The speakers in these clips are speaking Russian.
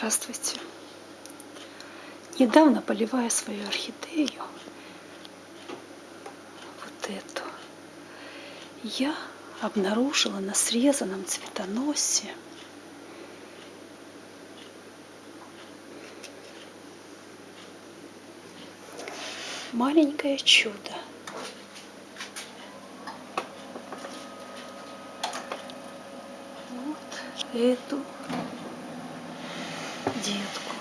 Здравствуйте. Недавно поливая свою орхидею, вот эту, я обнаружила на срезанном цветоносе маленькое чудо. Вот эту детку.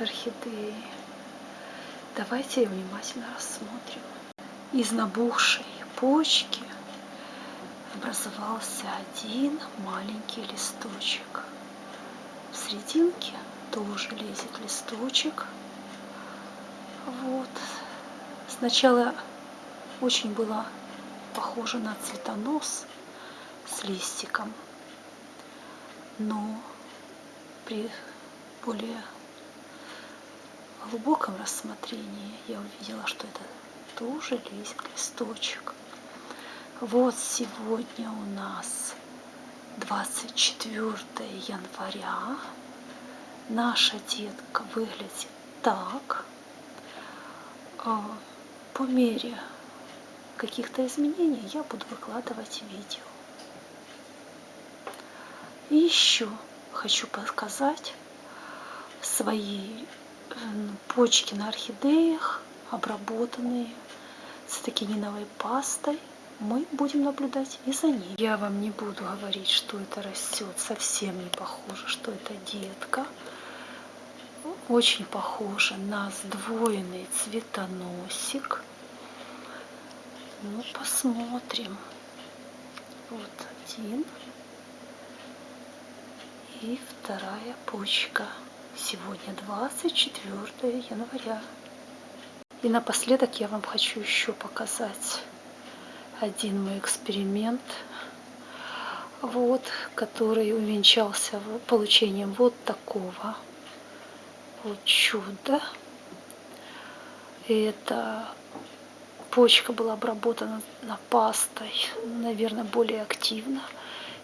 Орхидеи. Давайте внимательно рассмотрим. Из набухшей почки образовался один маленький листочек. В серединке тоже лезет листочек. Вот. Сначала очень было похоже на цветонос с листиком, но при более глубоком рассмотрении я увидела, что это тоже листочек. Вот сегодня у нас 24 января. Наша детка выглядит так. А, по мере каких-то изменений я буду выкладывать видео. И еще хочу показать свои почки на орхидеях, обработанные цитокининовой пастой. Мы будем наблюдать и за ней. Я вам не буду говорить, что это растет. Совсем не похоже, что это детка. Очень похоже на сдвоенный цветоносик. Ну, посмотрим. Вот один. И вторая почка. Сегодня 24 января. И напоследок я вам хочу еще показать один мой эксперимент, вот, который увенчался получением вот такого вот чуда. Это почка была обработана на пастой, наверное, более активно,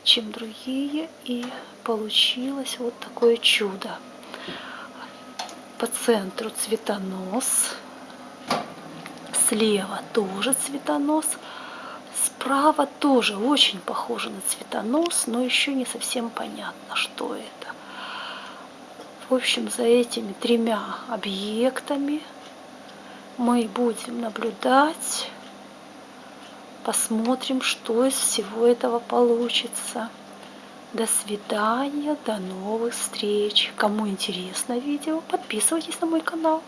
чем другие. И получилось вот такое чудо. По центру цветонос, слева тоже цветонос, справа тоже очень похоже на цветонос, но еще не совсем понятно, что это. В общем, за этими тремя объектами мы будем наблюдать, посмотрим, что из всего этого получится. До свидания, до новых встреч. Кому интересно видео, подписывайтесь на мой канал,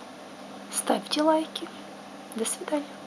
ставьте лайки. До свидания.